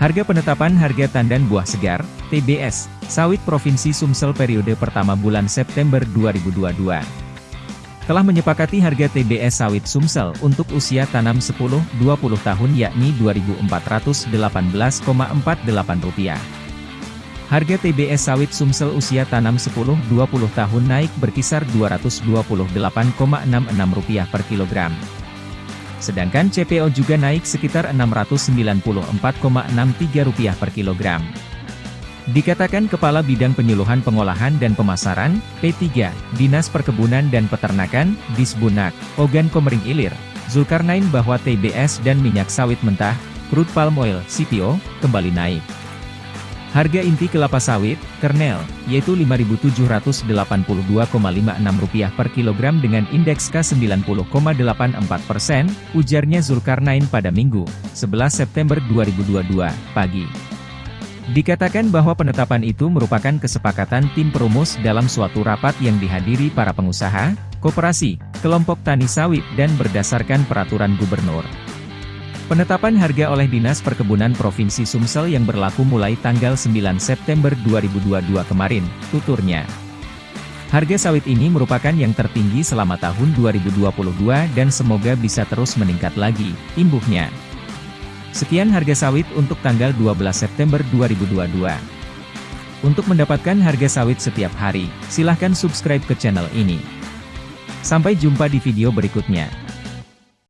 Harga penetapan harga tandan buah segar, TBS, sawit Provinsi Sumsel periode pertama bulan September 2022. Telah menyepakati harga TBS sawit Sumsel untuk usia tanam 10-20 tahun yakni Rp2.418,48. Harga TBS sawit Sumsel usia tanam 10-20 tahun naik berkisar Rp228,66 per kilogram. Sedangkan CPO juga naik sekitar Rp694,63 per kilogram. Dikatakan Kepala Bidang Penyuluhan Pengolahan dan Pemasaran, P3, Dinas Perkebunan dan Peternakan, Disbunak, Ogan Komering Ilir, Zulkarnain bahwa TBS dan minyak sawit mentah, crude palm oil, CPO, kembali naik. Harga inti kelapa sawit, kernel, yaitu Rp5.782,56 per kilogram dengan indeks K90,84 persen, ujarnya Zulkarnain pada Minggu, 11 September 2022, pagi. Dikatakan bahwa penetapan itu merupakan kesepakatan tim perumus dalam suatu rapat yang dihadiri para pengusaha, koperasi, kelompok tani sawit dan berdasarkan peraturan gubernur. Penetapan harga oleh Dinas Perkebunan Provinsi Sumsel yang berlaku mulai tanggal 9 September 2022 kemarin, tuturnya. Harga sawit ini merupakan yang tertinggi selama tahun 2022 dan semoga bisa terus meningkat lagi, imbuhnya. Sekian harga sawit untuk tanggal 12 September 2022. Untuk mendapatkan harga sawit setiap hari, silahkan subscribe ke channel ini. Sampai jumpa di video berikutnya.